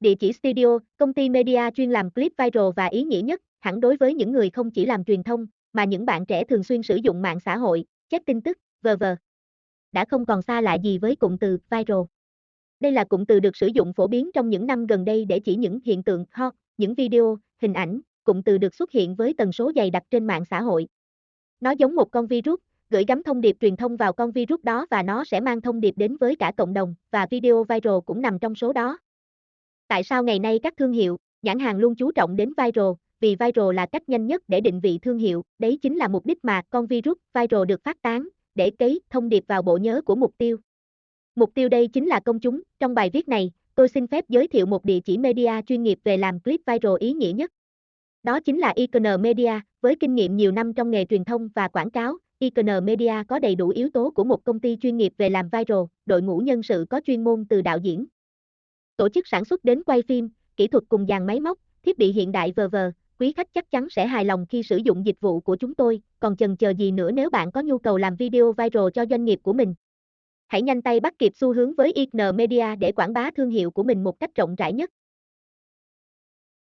Địa chỉ studio, công ty media chuyên làm clip viral và ý nghĩa nhất, hẳn đối với những người không chỉ làm truyền thông, mà những bạn trẻ thường xuyên sử dụng mạng xã hội, check tin tức, v.v. Đã không còn xa lạ gì với cụm từ viral. Đây là cụm từ được sử dụng phổ biến trong những năm gần đây để chỉ những hiện tượng hot, những video, hình ảnh, cụm từ được xuất hiện với tần số dày đặc trên mạng xã hội. Nó giống một con virus, gửi gắm thông điệp truyền thông vào con virus đó và nó sẽ mang thông điệp đến với cả cộng đồng, và video viral cũng nằm trong số đó. Tại sao ngày nay các thương hiệu, nhãn hàng luôn chú trọng đến viral, vì viral là cách nhanh nhất để định vị thương hiệu, đấy chính là mục đích mà con virus viral được phát tán, để cấy thông điệp vào bộ nhớ của mục tiêu. Mục tiêu đây chính là công chúng, trong bài viết này, tôi xin phép giới thiệu một địa chỉ media chuyên nghiệp về làm clip viral ý nghĩa nhất. Đó chính là Icon Media, với kinh nghiệm nhiều năm trong nghề truyền thông và quảng cáo, Icon Media có đầy đủ yếu tố của một công ty chuyên nghiệp về làm viral, đội ngũ nhân sự có chuyên môn từ đạo diễn, tổ chức sản xuất đến quay phim, kỹ thuật cùng dàn máy móc, thiết bị hiện đại vờ vờ, quý khách chắc chắn sẽ hài lòng khi sử dụng dịch vụ của chúng tôi, còn chần chờ gì nữa nếu bạn có nhu cầu làm video viral cho doanh nghiệp của mình. Hãy nhanh tay bắt kịp xu hướng với IGN Media để quảng bá thương hiệu của mình một cách rộng rãi nhất.